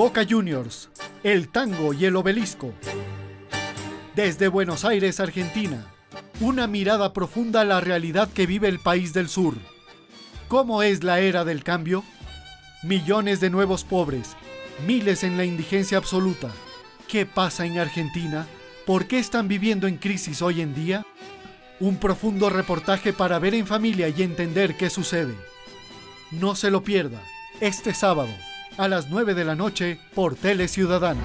Boca Juniors, el tango y el obelisco. Desde Buenos Aires, Argentina, una mirada profunda a la realidad que vive el país del sur. ¿Cómo es la era del cambio? Millones de nuevos pobres, miles en la indigencia absoluta. ¿Qué pasa en Argentina? ¿Por qué están viviendo en crisis hoy en día? Un profundo reportaje para ver en familia y entender qué sucede. No se lo pierda, este sábado, a las 9 de la noche por Tele Ciudadana.